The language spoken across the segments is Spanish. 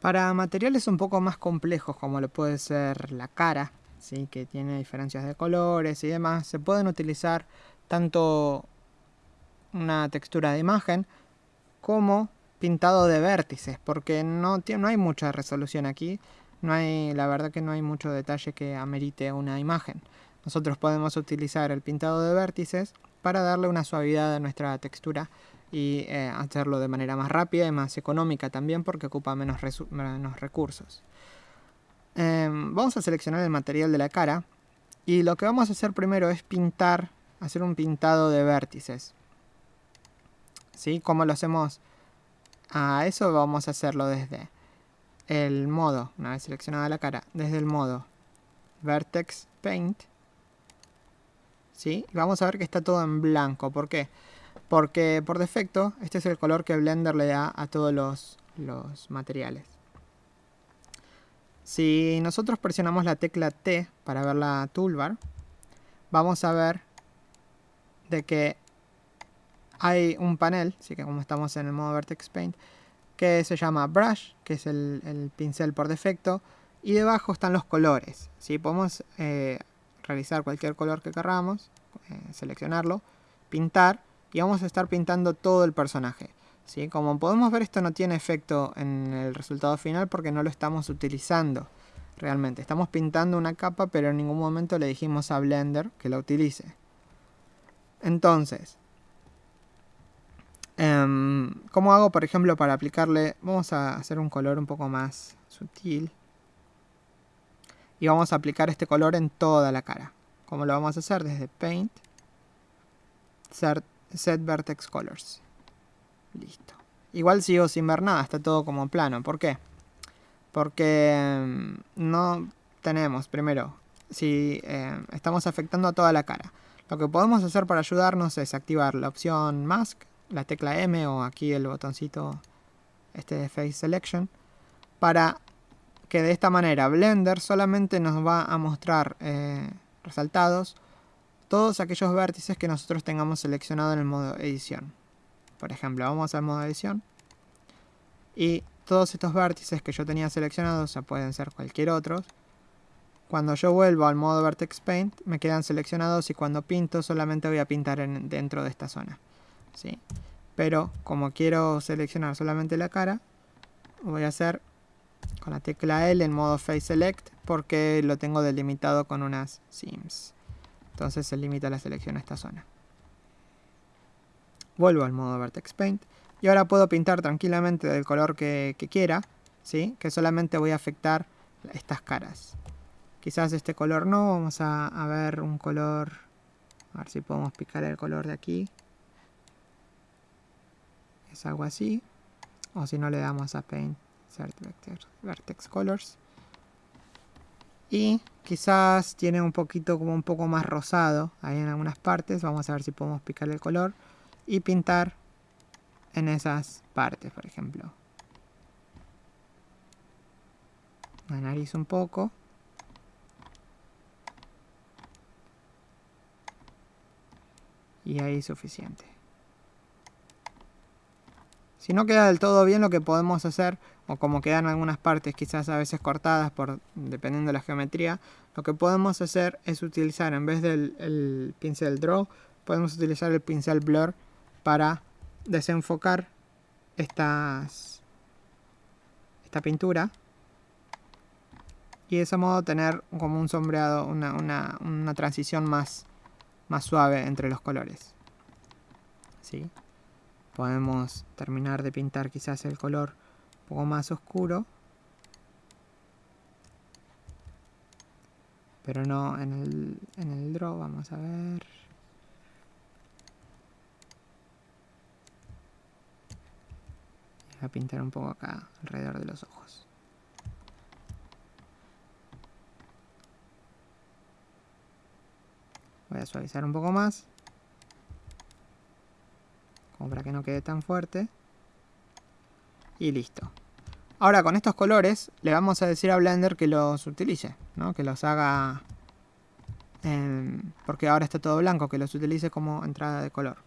Para materiales un poco más complejos, como lo puede ser la cara, ¿sí? que tiene diferencias de colores y demás, se pueden utilizar tanto una textura de imagen como pintado de vértices, porque no, no hay mucha resolución aquí, no hay, la verdad que no hay mucho detalle que amerite una imagen. Nosotros podemos utilizar el pintado de vértices para darle una suavidad a nuestra textura y eh, hacerlo de manera más rápida y más económica también porque ocupa menos, menos recursos. Em, vamos a seleccionar el material de la cara y lo que vamos a hacer primero es pintar, hacer un pintado de vértices. ¿Sí? ¿Cómo lo hacemos? A eso vamos a hacerlo desde el modo, una vez seleccionada la cara, desde el modo Vertex Paint. ¿Sí? Vamos a ver que está todo en blanco. ¿Por qué? Por defecto, este es el color que Blender le da a todos los, materiales. Si nosotros presionamos la tecla T para ver la toolbar, vamos a ver de que hay un panel, así que como estamos en el modo Vertex Paint, que se llama Brush, que es el, pincel por defecto, y debajo están los colores. ¿sí? Podemos eh, realizar cualquier color que queramos, eh, seleccionarlo, pintar, y vamos a estar pintando todo el personaje. ¿sí? Como podemos ver esto no tiene efecto en el resultado final porque no lo estamos utilizando realmente. Estamos pintando una capa pero en ningún momento le dijimos a Blender que la utilice. Entonces, em, ¿cómo hago por ejemplo para aplicarle? Vamos a hacer un color un poco más sutil. Y vamos a aplicar este color en toda la cara. ¿Cómo lo vamos a hacer? Desde Paint, Cert Set Vertex Colors. Listo. Igual sigo sin ver nada, está todo como plano. ¿Por qué? Porque mm, no tenemos, primero, si eh, estamos afectando a toda la cara. Lo que podemos hacer para ayudarnos es activar la opción Mask, la tecla M o aquí el botoncito este de Face Selection, para que de esta manera Blender solamente nos va a mostrar eh, resaltados todos aquellos vértices que nosotros tengamos seleccionado en el modo edición. Por ejemplo, vamos al modo edición. Y todos estos vértices que yo tenía seleccionados, o sea, pueden ser cualquier otro. Cuando yo vuelvo al modo Vertex Paint, me quedan seleccionados y cuando pinto solamente voy a pintar en, dentro de esta zona. ¿sí? Pero como quiero seleccionar solamente la cara, voy a hacer con la tecla L en modo Face Select porque lo tengo delimitado con unas sims. Entonces se limita la selección a esta zona. Vuelvo al modo Vertex Paint. Y ahora puedo pintar tranquilamente del color que, quiera. ¿sí? Que solamente voy a afectar estas caras. Quizás este color no. Vamos a, ver un color... A ver si podemos picar el color de aquí. Es algo así. O si no le damos a Paint, Vertex Colors. Y quizás tiene un poquito como un poco más rosado ahí en algunas partes. Vamos a ver si podemos picar el color y pintar en esas partes, por ejemplo. La nariz un poco. Y ahí suficiente. Si no queda del todo bien, lo que podemos hacer o como quedan algunas partes quizás a veces cortadas dependiendo de la geometría, lo que podemos hacer es utilizar en vez del pincel draw, podemos utilizar el pincel blur para desenfocar estas esta pintura y de ese modo tener como un sombreado, una, una, transición más, más suave entre los colores. ¿Sí? Podemos terminar de pintar quizás el color poco más oscuro. Pero no en el, en el draw, vamos a ver. A pintar un poco acá, alrededor de los ojos. Voy a suavizar un poco más. Como para que no quede tan fuerte. Y listo. Ahora con estos colores le vamos a decir a Blender que los utilice, ¿no? que los haga... porque ahora está todo blanco, que los utilice como entrada de color.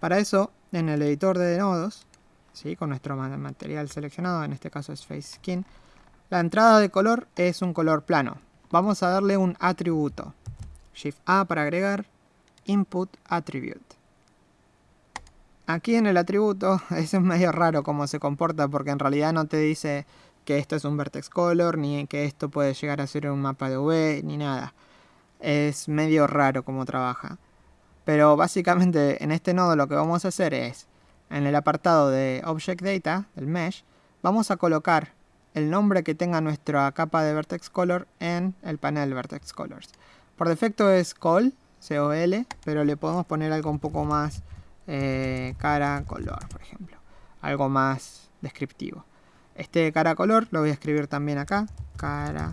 Para eso, en el editor de nodos, ¿sí? con nuestro material seleccionado, en este caso es Face Skin. La entrada de color es un color plano. Vamos a darle un atributo. Shift A para agregar Input Attribute. Aquí en el atributo es medio raro cómo se comporta porque en realidad no te dice que esto es un vertex color, ni que esto puede llegar a ser un mapa de V, ni nada. Es medio raro cómo trabaja. Pero básicamente en este nodo lo que vamos a hacer es, en el apartado de Object Data, del Mesh, vamos a colocar el nombre que tenga nuestra capa de Vertex Color en el panel Vertex Colors. Por defecto es col, C-O-L, pero le podemos poner algo un poco más eh, cara color, por ejemplo. Algo más descriptivo. Este cara color lo voy a escribir también acá. Cara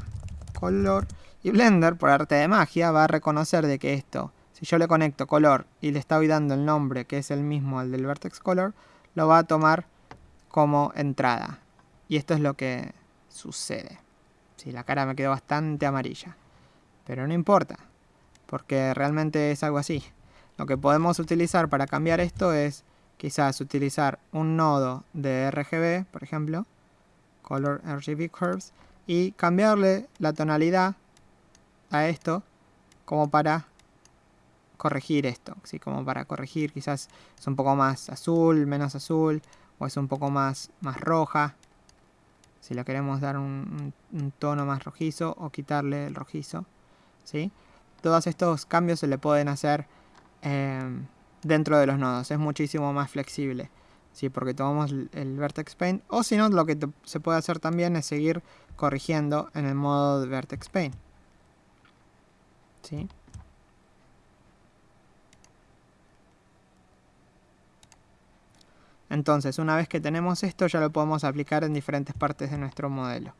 color. Y Blender, por arte de magia, va a reconocer de que esto, si yo le conecto color y le estoy dando el nombre que es el mismo al del vertex color, lo va a tomar como entrada. Y esto es lo que sucede. Si la cara me quedó bastante amarilla. Pero no importa, porque realmente es algo así. Lo que podemos utilizar para cambiar esto es quizás utilizar un nodo de RGB, por ejemplo, Color RGB Curves, y cambiarle la tonalidad a esto como para corregir esto, ¿sí? como para corregir quizás es un poco más azul, menos azul, o es un poco más, más roja, si le queremos dar un, tono más rojizo o quitarle el rojizo, ¿sí? Todos estos cambios se le pueden hacer Em, dentro de los nodos. Es muchísimo más flexible. ¿sí? Porque tomamos el Vertex Paint. O si no, lo que se puede hacer también es seguir corrigiendo en el modo de Vertex Paint. ¿Sí? Entonces, una vez que tenemos esto, ya lo podemos aplicar en diferentes partes de nuestro modelo.